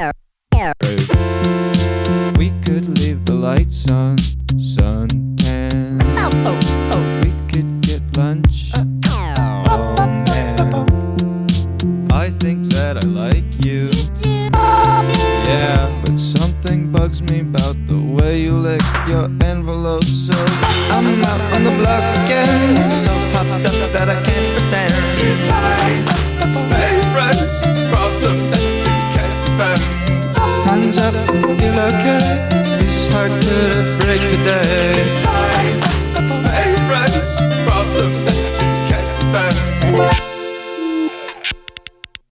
We could leave the lights on, suntan. We could get lunch. Oh man, I think that I like you. Yeah, but something bugs me about the way you lick your envelope. So I'm out on the block again, so popped up that I can't hands up and feel okay. It's hard to break the day. Time, my friends, problem that you can't find.